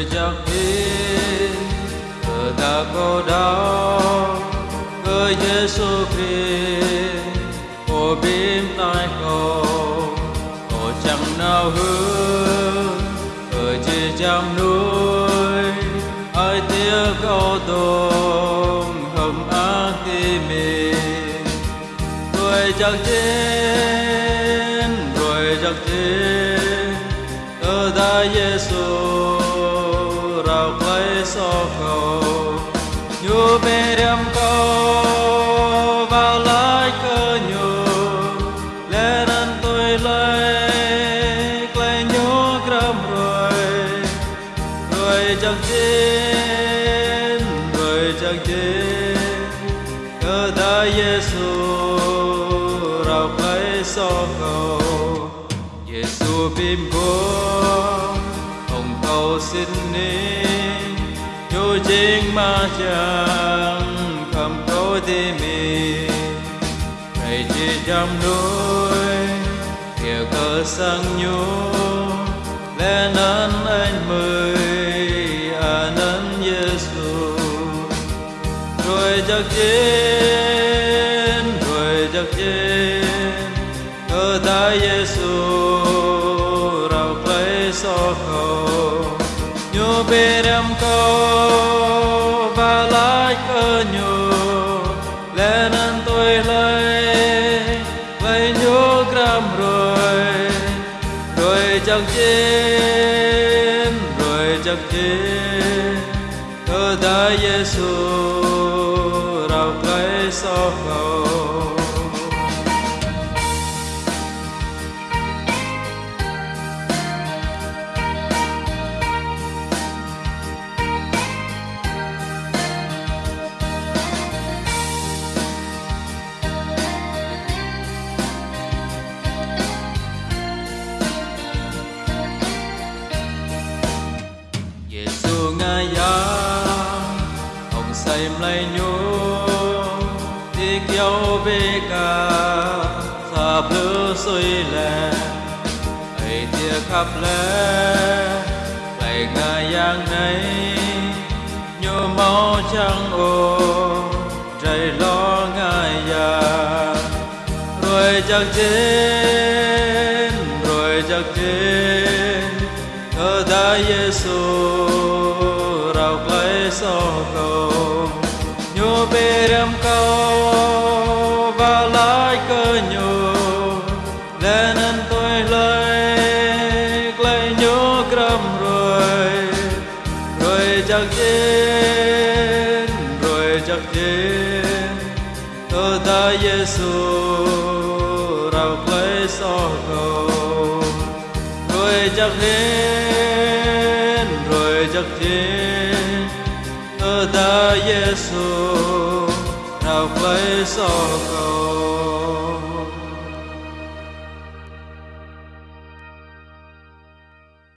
rồi chắc tin ở ta có đau với Giêsu Christ ô bím tai cầu ô chẳng nào hương ở chỉ chẳng nuôi ai tiếc câu tôm hầm ác khi mình rồi chẳng chết rồi chẳng chết ở ta Giêsu nhu bê đem câu vào lại cơ nhu. Lẽ nên tôi lấy lấy nhu gram rồi rồi chẳng tin rồi chẳng tin cơ ta Giêsu rao lấy so cầu. Giêsu bim bố hồng cầu xin ni nhu chính ma chẳng cầm cố đi mi thầy chỉ trong núi kiểu cơ sang nhu lên ơn anh mời à nên Giêsu rồi chắc chín rồi chắc chín cơ ta Giêsu rao cây so cầu nhu bê đem câu, và lại cơ nhu lẽ nên tôi lấy lấy nhu gram rồi. Rồi chẳng chiến rồi chắc chiến cơ ta Giêsu rao lấy so ông say lấy đi kéo dấu về cả sạp lửa xuôi lẹ ấy tiếc khắp lẽ lại ngài yang này nhu máu trắng ô trời lo ngài ya rồi chắc chết rồi chắc chết cơ ta Giêsu nhu rồi rồi chắc chết rồi chắc chết cơ ta Giêsu rao lấy so cầu, rồi chắc đến rồi chắc đến cơ ta Giêsu rao lấy so cầu.